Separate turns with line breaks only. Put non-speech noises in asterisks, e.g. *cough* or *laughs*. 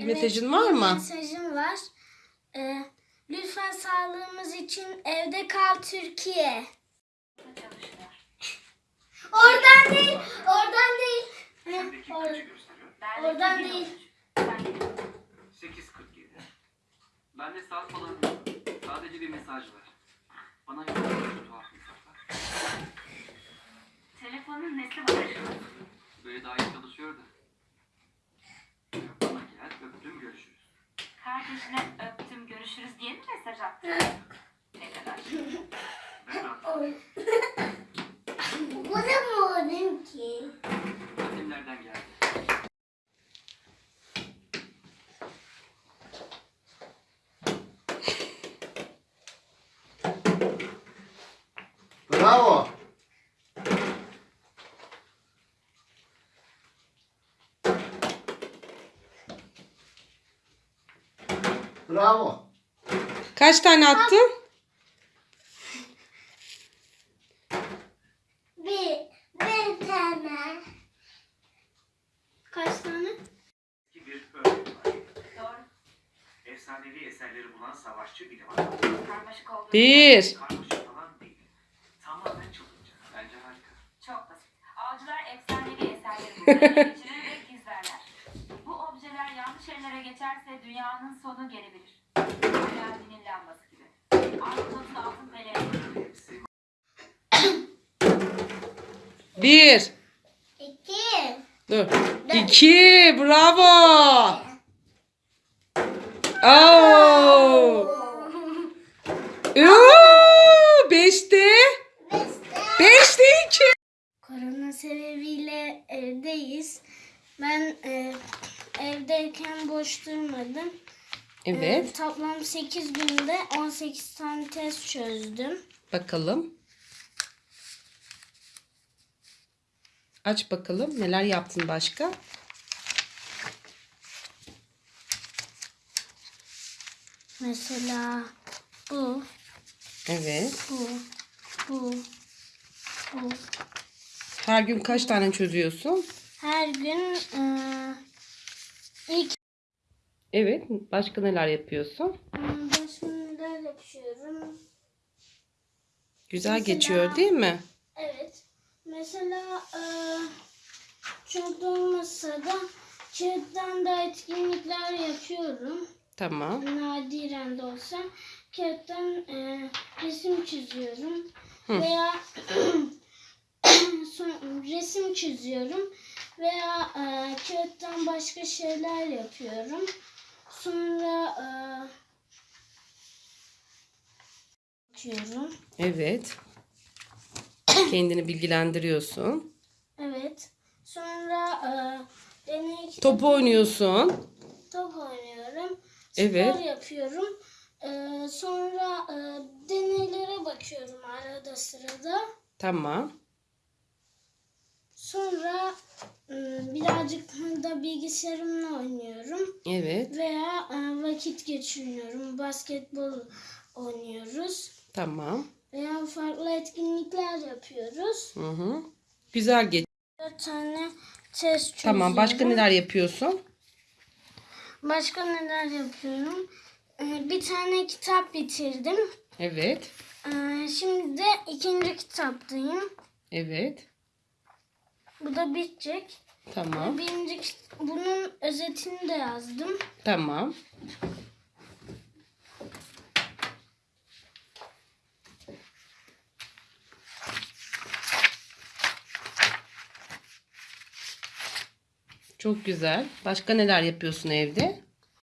Bir
Evet,
mesajın var mı?
Mesajım var. Ee, lütfen sağlığımız için evde kal Türkiye. Oradan değil, oradan değil.
Sendeki
or- oradan değil.
8.47. Bende saat falan. Sadece bir mesaj var. Bana şu tuhaf mesajlar.
Telefonun nesi var?
Böyle daha iyi çalışıyor da. Bana gel, öptüm, görüşürüz.
Kardeşine öptüm görüşürüz diye mi mesaj attın? ne kadar?
Bu da mı olayım ki?
annemlerden geldi.
Bravo. Bravo.
Kaç tane attın?
Bir, bir tane. Kaç tane?
Ki bir örnek var.
Doğru.
Efsanevi eserleri bulan savaşçı bilim adamı.
Karmaşık olduğunu
Bir.
Karmaşık falan değil. Tamamen çılgınca. Bence harika.
Çok basit. Avcılar efsanevi eserleri bulmaya *laughs* ellere geçerse dünyanın sonu gelebilir. Aladdin'in lambası gibi. Altın pelerini.
Hepsi
Bir.
İki.
Dur. İki. Bravo. Oo. Oo. Beşte. Beşte iki.
Korona sebebiyle evdeyiz. Ben e, evdeyken boş durmadım. E,
Evet.
toplam 8 günde 18 tane test çözdüm.
Bakalım. Aç bakalım. Neler yaptın başka?
Mesela bu,
Evet.
bu, bu, bu.
Her gün kaç tane çözüyorsun?
Her gün e, ilk
Evet. Başka neler yapıyorsun?
e, başka neler yapıyorum?
Güzel
Mesela-
geçiyor değil mi?
Evet. Mesela e, çok olmasa da kağıttan da etkinlikler yapıyorum.
Tamam.
Nadiren de olsa kağıttan e, resim çiziyorum.
Hı.
Veya *clears throat* son- resim çiziyorum. Veya e, kağıttan başka şeyler yapıyorum. Sonra e, bakıyorum.
Evet. Kendini bilgilendiriyorsun.
Evet. Sonra e, deney
Top oynuyorsun.
top oynuyorum.
Evet.
Spor yapıyorum. E, sonra e, deneylere bakıyorum arada sırada.
Tamam.
Sonra birazcık da bilgisayarımla oynuyorum.
Evet.
Veya e, vakit geçiriyorum. Basketbol oynuyoruz.
Tamam.
Veya farklı etkinlikler yapıyoruz.
Hı hı. Güzel geç.
Dört tane test çözüyorum.
Tamam. Başka neler yapıyorsun?
Başka neler yapıyorum? Ee, Bir tane kitap bitirdim.
Evet.
Ee, Şimdi de ikinci kitaptayım.
Evet.
Bu da bitecek.
Tamam.
Birinci bunun özetini de yazdım.
Tamam. Çok güzel. Başka neler yapıyorsun evde?